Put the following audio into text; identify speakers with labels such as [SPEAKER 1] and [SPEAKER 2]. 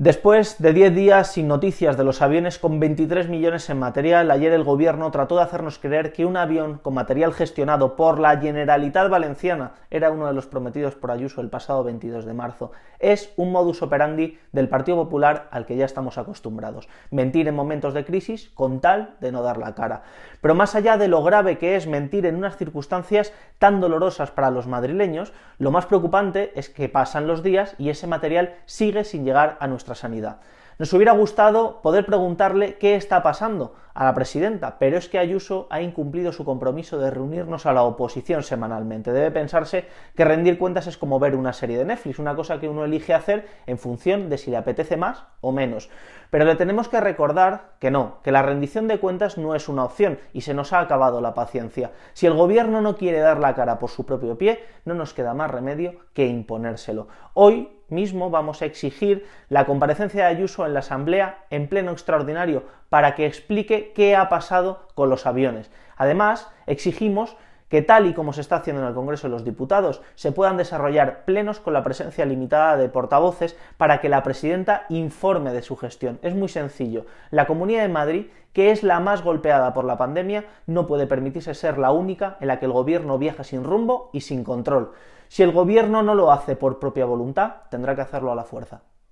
[SPEAKER 1] Después de 10 días sin noticias de los aviones con 23 millones en material, ayer el gobierno trató de hacernos creer que un avión con material gestionado por la Generalitat Valenciana era uno de los prometidos por Ayuso el pasado 22 de marzo. Es un modus operandi del Partido Popular al que ya estamos acostumbrados. Mentir en momentos de crisis con tal de no dar la cara. Pero más allá de lo grave que es mentir en unas circunstancias tan dolorosas para los madrileños, lo más preocupante es que pasan los días y ese material sigue sin llegar a sanidad. Nos hubiera gustado poder preguntarle qué está pasando a la presidenta, pero es que Ayuso ha incumplido su compromiso de reunirnos a la oposición semanalmente. Debe pensarse que rendir cuentas es como ver una serie de Netflix, una cosa que uno elige hacer en función de si le apetece más o menos. Pero le tenemos que recordar que no, que la rendición de cuentas no es una opción y se nos ha acabado la paciencia. Si el gobierno no quiere dar la cara por su propio pie, no nos queda más remedio que imponérselo. Hoy mismo vamos a exigir la comparecencia de Ayuso en la Asamblea en pleno extraordinario para que explique qué ha pasado con los aviones. Además, exigimos que tal y como se está haciendo en el Congreso de los Diputados, se puedan desarrollar plenos con la presencia limitada de portavoces para que la presidenta informe de su gestión. Es muy sencillo. La Comunidad de Madrid, que es la más golpeada por la pandemia, no puede permitirse ser la única en la que el gobierno viaja sin rumbo y sin control. Si el gobierno no lo hace por propia voluntad, tendrá que hacerlo a la fuerza.